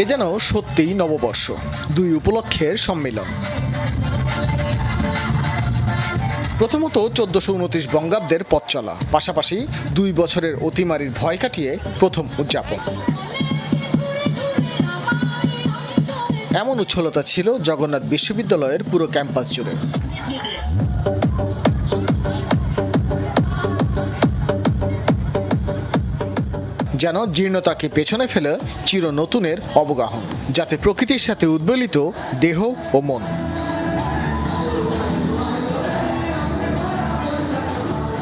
এ যেন সত্যিই নববর্ষ, দুই উপলক্ষের সম্মিলন। প্রথমত চোদ্দশো উনত্রিশ বঙ্গাব্দের পথ চলা, পাশাপাশি দুই বছরের অতিমারির ভয় কাটিয়ে প্রথম উদযাপন। এমন উচ্ছলতা ছিল জগন্নাথ বিশ্ববিদ্যালয়ের পুরো ক্যাম্পাস জুড়ে। যেন জীর্ণতাকে পেছনে ফেলে চির নতুনের অবগাহন, যাতে প্রকৃতির সাথে উদ্বেলিত দেহ ও মন।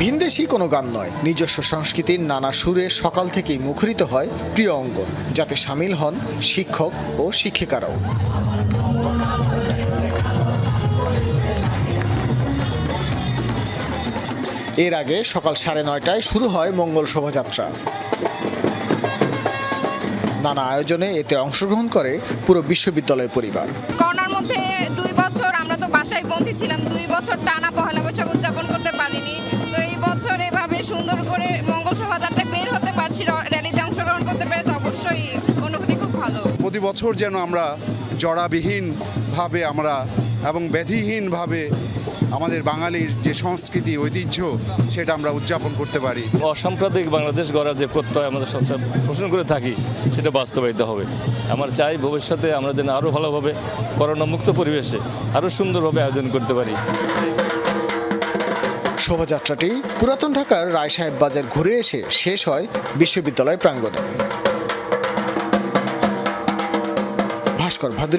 ভিনদেশি কোনো গান নয়, নিজস্ব সংস্কৃতির নানা সুরে সকাল থেকেই মুখরিত হয় প্রিয় অঙ্গন, যাতে সামিল হন শিক্ষক ও শিক্ষিকারাও। এর আগে সকাল সাড়ে নয়টায় শুরু হয় মঙ্গল শোভাযাত্রা। নানা আয়োজনে এতে অংশগ্রহণ করে পুরো বিশ্ববিদ্যালয় পরিবার। করোনার মধ্যে দুই বছর আমরা তো বাসায় বন্দি ছিলাম দুই বছর টানা পহেলা বৈশাখ উদযাপন করতে পারিনি। তো এই বছর এভাবে সুন্দর করে মঙ্গল শোভাযাত্রায় বের হতে পারছি র্যালিতে অংশগ্রহণ করতে পেরে তো অবশ্যই অনুভূতি খুব ভালো। প্রতি বছর যেন আমরা জড়াবিহীনভাবে আমরা এবং ব্যাধিহীনভাবে আমাদের বাঙালির যে সংস্কৃতি ঐতিহ্য সেটা আমরা উদযাপন করতে পারি। অসাম্প্রদায়িক বাংলাদেশ গড়ার যে প্রত্যয় আমাদের সবসময় পোষণ করে থাকি সেটা বাস্তবায়িত হবে। আমার চাই ভবিষ্যতে আমরা যেন আরও ভালোভাবে করোনা মুক্ত পরিবেশে আরও সুন্দরভাবে আয়োজন করতে পারি। শোভাযাত্রাটি পুরাতন ঢাকার রায় সাহেব বাজার ঘুরে এসে শেষ হয় বিশ্ববিদ্যালয় প্রাঙ্গণে। ভাস্কর ভাদুরী